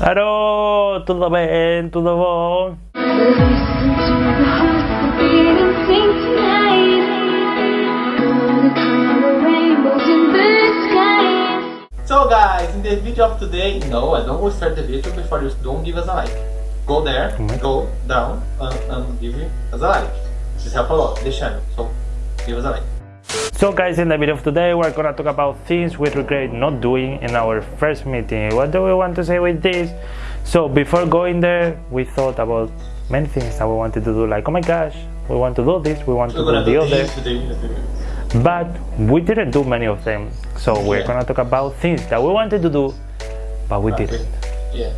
Aro, tudo bem, tudo bom? So guys, in the video of today, no, I don't will start the video before you don't give us a like. Go there, Mhm. go down, and, and give us a like. This help a lot, the channel, so give us a like. So guys, in the video of today, we're gonna talk about things we regret not doing in our first meeting. What do we want to say with this? So before going there, we thought about many things that we wanted to do, like, oh my gosh, we want to do this, we want to do the other, but we didn't do many of them. So we're Yeah. gonna talk about things that we wanted to do, but we didn't. Yeah.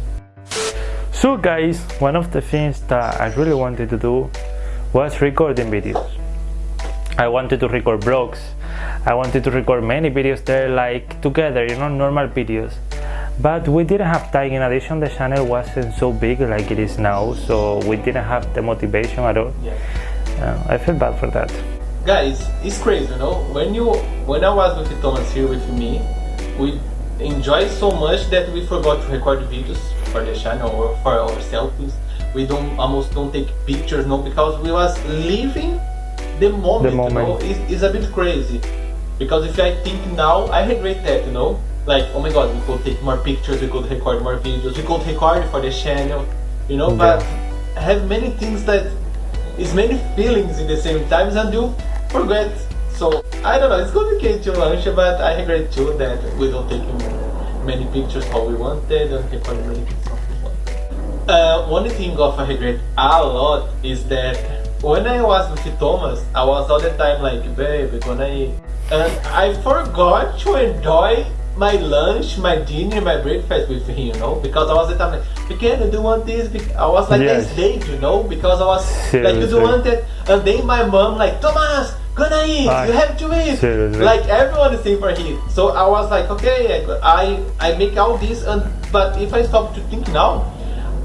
So guys, one of the things that I really wanted to do was recording videos. I wanted to record vlogs. I wanted to record many videos there like together, you know, normal videos. But we didn't have time. In addition, the channel wasn't so big like it is now, so we didn't have the motivation at all. Yeah. Uh, I feel bad for that. Guys, it's crazy, you know. When you, when I was with Thomas here with me, we enjoyed so much that we forgot to record videos for the channel or for our selfies. We don't almost don't take pictures, no, because we was living the moment. the moment. You know, it's, it's a bit crazy. Because if I think now, I regret that, you know. Like, oh my god, we could take more pictures, we could record more videos, we could record for the channel, you know. Yeah. But I have many things that is many feelings in the same times and you forget. So I don't know, it's complicated to launch, but I regret too that we don't take many pictures how we wanted and record many pictures how we wanted. Uh, one thing of I regret a lot is that when I was with Thomas, I was all the time like, babe, gonna. And I forgot to enjoy my lunch, my dinner, my breakfast with him, you know, because I was the time like, Pequeno, do you want this? I was like Yes. this you know, because I was like, you Seriously. do want it? And then my mom like, Thomas, gonna eat, you have to eat. seriously. Like everyone is saying for him. So I was like, okay, I I make all this, and but if I stop to think now,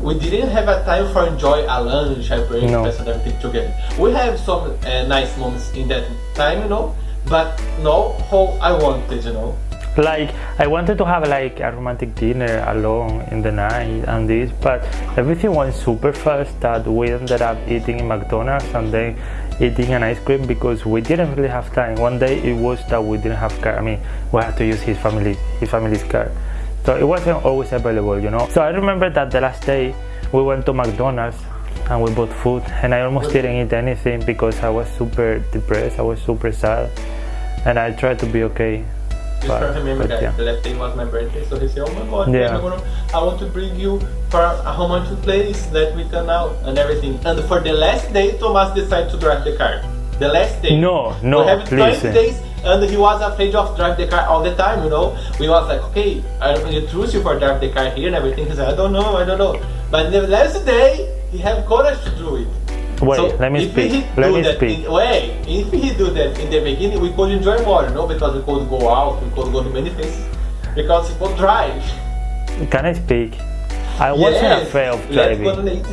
we didn't have a time for enjoy a lunch, a breakfast, and everything together. We have some uh, nice moments in that time, you know, but no how I wanted, you know. like I wanted to have like a romantic dinner alone in the night and this but everything went super fast that we ended up eating in McDonald's and then eating an ice cream because we didn't really have time. One day it was that we didn't have car I mean we had to use his family his family's car. So it wasn't always available you know. So I remember that the last day we went to McDonald's and we bought food and I almost didn't eat anything because I was super depressed I was super sad and I tried to be okay Just But- for remember that yeah. the last day was my birthday, so he said, "Oh my God, Yeah. Gonna, I want to bring you for a romantic place that we can out and everything." And for the last day, Thomas decided to drive the car. The last day. No, no, we have please. 20 days, and he was afraid of drive the car all the time. You know, we was like, "Okay, I really trust you for drive the car here and everything." He said, "I don't know, I don't know." But the last day, he have courage to do it. Wait, So let me if speak. He Let do me that speak. In, wait, if he do that in the beginning, we could enjoy more, you know, because we could go out, we could go to many places, because he could drive. Can I speak? I wasn't Yes, afraid of Let's go to driving.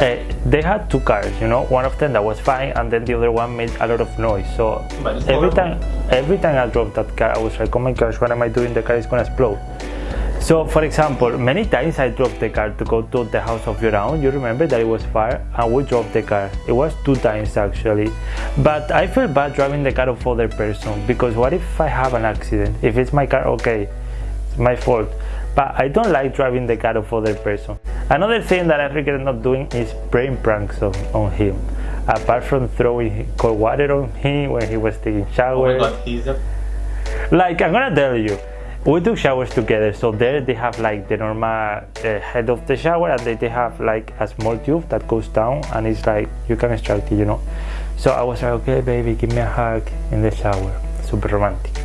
Uh, they had two cars, you know. One of them that was fine, and then the other one made a lot of noise. So every horrible. time, every time I drove that car, I was like, "Oh my gosh, what am I doing? The car is gonna explode." So, for example, many times I drove the car to go to the house of Yoraun. You remember that it was far, and we drove the car. It was two times actually, but I feel bad driving the car of other person because what if I have an accident? If it's my car, okay, it's my fault. But I don't like driving the car of other person. Another thing that I regret not doing is praying pranks on, on him. Apart from throwing cold water on him when he was taking Oh my god, he's a Like I'm gonna tell you, we took showers together. So there they have like the normal uh, head of the shower, and then they have like a small tube that goes down, and it's like you can extract it, you know. So I was like, okay, baby, give me a hug in the shower, super romantic.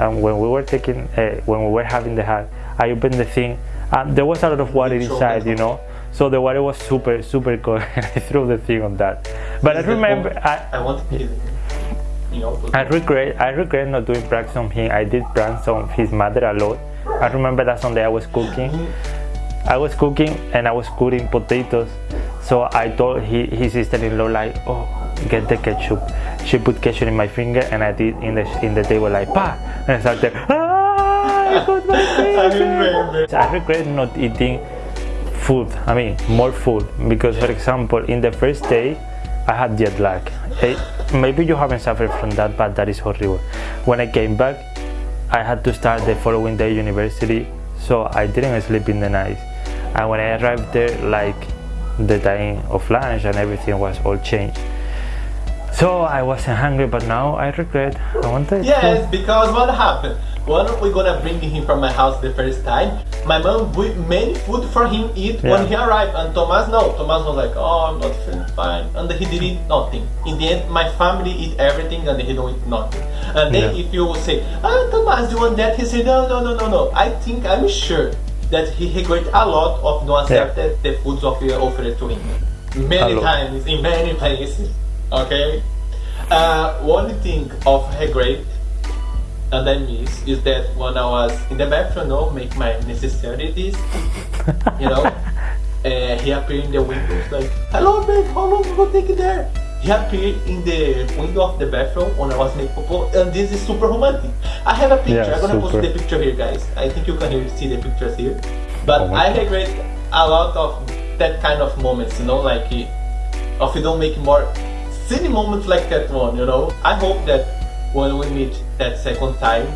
And when we were taking, uh, when we were having the hug, I opened the thing, and there was a lot of water inside, you know. So the water was super, super cold, and I threw the thing on that. But I remember, I, I want to kill him. You know, I regret I regret not doing pranks on him. I did pranks on his mother a lot. I remember that Sunday I was cooking. I was cooking and I was cooking potatoes. So I told he, his sister-in-law like, oh, get the ketchup. She put ketchup in my finger and I did in the in the table like, pa, and I started, ah! I got my remember. I regret not eating food. I mean, more food because, for example, in the first day, I had jet lag. Eh, maybe you haven't suffered from that, but that is horrible. When I came back, I had to start the following day university, so I didn't sleep in the night. And when I arrived there, like the time of lunch and everything was all changed. So I wasn't hungry, but now I regret. I wanted. Yes, because what happened? Why When we gonna bring him from my house the first time, my mom bought many food for him eat when he arrived, and Thomas no. Thomas was like, oh, I'm not feeling fine, and he did eat nothing. In the end, my family eat everything, and he don't eat nothing. And then Yeah. if you say, ah, Thomas, you want that? He said, no, no, no, no, no. I think I'm sure that he regret a lot of not Yeah. accepted the foods of you offered to him many times in many places. Okay. Uh, one thing of regret and I miss is that when I was in the bathroom, no, make my necessities, you know, uh, he appeared in the window, like, "Hello, babe, how long you gonna take it there?" He appeared in the window of the bathroom when I was making popo, and this is super romantic. I have a picture. Yeah, I'm gonna post the picture here, guys. I think you can see the pictures here. But Oh I regret a lot of that kind of moments, you know, like if we don't make more silly moments like that one, you know. I hope that when we meet that second time,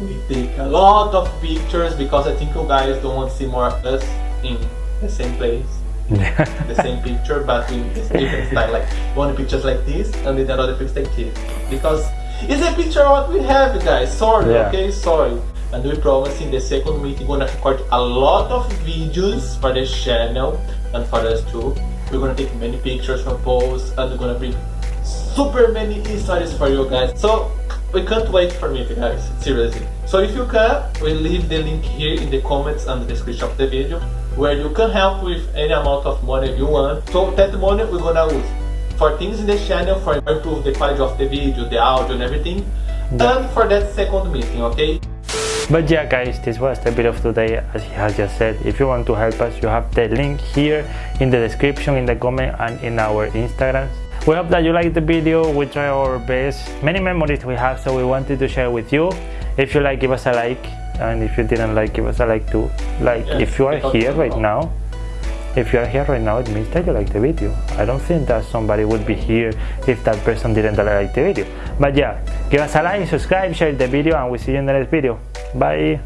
we take a lot of pictures because I think you guys don't want to see more of us in the same place, the same picture, but in this different style. Like one pictures like this and then another picture like this. Because it's a picture of what we have, guys. Sorry, Yeah. okay, sorry. And we promise in the second meeting we're gonna record a lot of videos for the channel and for us too. We're gonna take many pictures from posts and we're gonna bring super many stories for you guys. So we can't wait for me guys, seriously. So if you can, we'll leave the link here in the comments and the description of the video where you can help with any amount of money you want. So that money we're gonna use for things in the channel for improve the quality of the video, the audio and everything. And for that second meeting, okay? But yeah guys, this was the video of today as he has just said. If you want to help us, you have the link here in the description, in the comment and in our Instagram. We hope that you liked the video, we try our best. Many memories we have so we wanted to share with you. If you like, give us a like and if you didn't like, give us a like too. Like Yeah, if you are here right now, if you are here right now, it means that you like the video. I don't think that somebody would be here if that person didn't like the video. But yeah, give us a like, subscribe, share the video, and we'll see you in the next video. Bye.